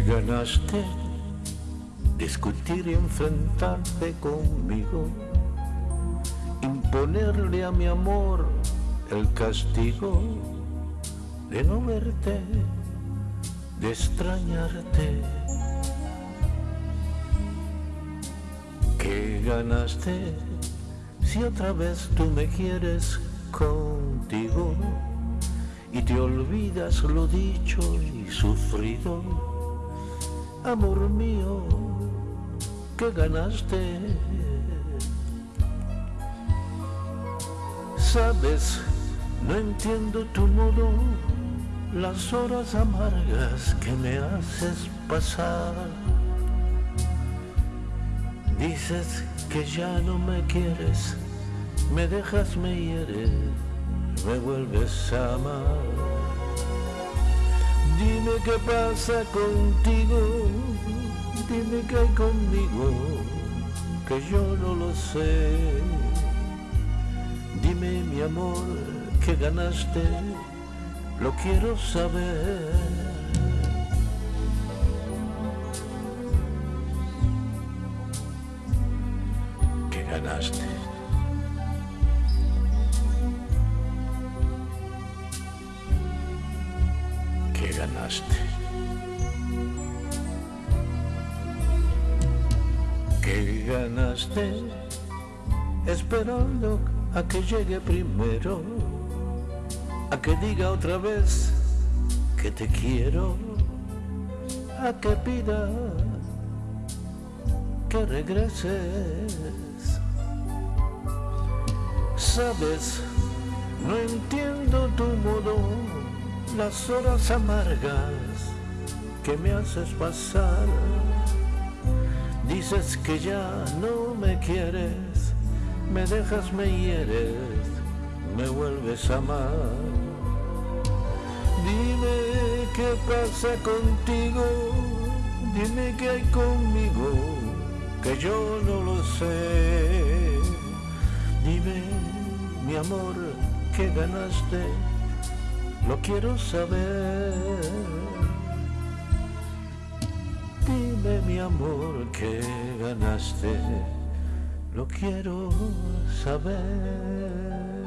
ganaste discutir y enfrentarte conmigo, imponerle a mi amor el castigo de no verte, de extrañarte. ¿Qué ganaste si otra vez tú me quieres contigo y te olvidas lo dicho y sufrido? Amor mío, ¿qué ganaste? Sabes, no entiendo tu modo, las horas amargas que me haces pasar. Dices que ya no me quieres, me dejas, me hieres, me vuelves a amar. Dime qué pasa contigo, dime qué hay conmigo, que yo no lo sé. Dime mi amor, que ganaste, lo quiero saber. ¿Qué ganaste? Ganaste? ¿Qué ganaste? Esperando a que llegue primero, a que diga otra vez que te quiero, a que pida que regreses. Sabes, no entiendo tu modo, las horas amargas que me haces pasar. Dices que ya no me quieres, me dejas, me hieres, me vuelves a amar. Dime qué pasa contigo, dime qué hay conmigo, que yo no lo sé. Dime, mi amor, qué ganaste, lo quiero saber. Dime, mi amor, qué ganaste, lo quiero saber.